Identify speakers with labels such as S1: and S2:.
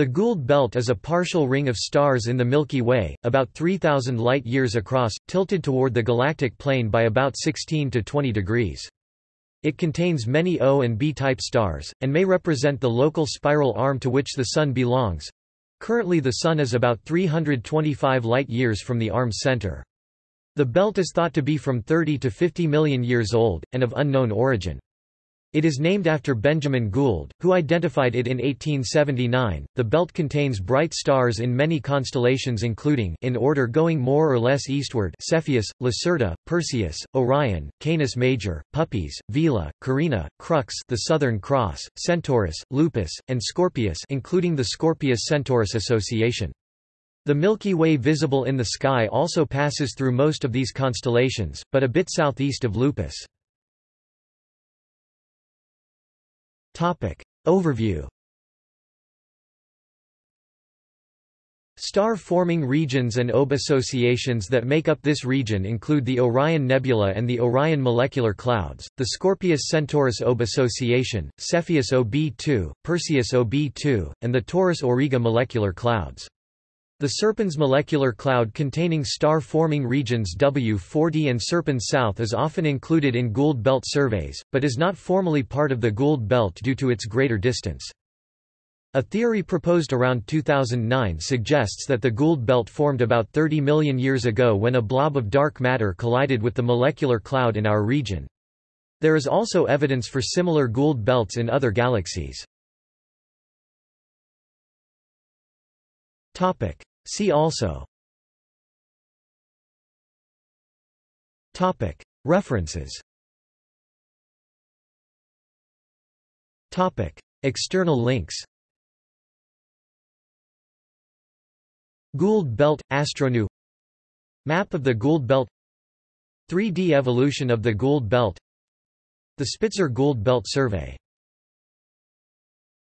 S1: The Gould Belt is a partial ring of stars in the Milky Way, about 3,000 light-years across, tilted toward the galactic plane by about 16 to 20 degrees. It contains many O and B-type stars, and may represent the local spiral arm to which the Sun belongs. Currently the Sun is about 325 light-years from the arm's center. The belt is thought to be from 30 to 50 million years old, and of unknown origin. It is named after Benjamin Gould, who identified it in 1879. The belt contains bright stars in many constellations including in order going more or less eastward Cepheus, Lacerta, Perseus, Orion, Canis Major, Puppis, Vela, Carina, Crux, the Southern Cross, Centaurus, Lupus, and Scorpius, including the Scorpius-Centaurus Association. The Milky Way visible in the sky also passes through most of these constellations, but a bit southeast of Lupus. Topic. Overview Star-forming regions and OB associations that make up this region include the Orion Nebula and the Orion Molecular Clouds, the Scorpius-Centaurus OB Association, Cepheus OB2, Perseus OB2, and the Taurus-Auriga Molecular Clouds. The Serpens molecular cloud containing star-forming regions W40 and Serpens South is often included in Gould Belt surveys, but is not formally part of the Gould Belt due to its greater distance. A theory proposed around 2009 suggests that the Gould Belt formed about 30 million years ago when a blob of dark matter collided with the molecular cloud in our region. There is also evidence for similar Gould Belts in other galaxies. Topic. See also. Topic. References. Topic. External links. Gould Belt – Astronew. Map of the Gould Belt. 3D evolution of the Gould Belt. The Spitzer Gould Belt Survey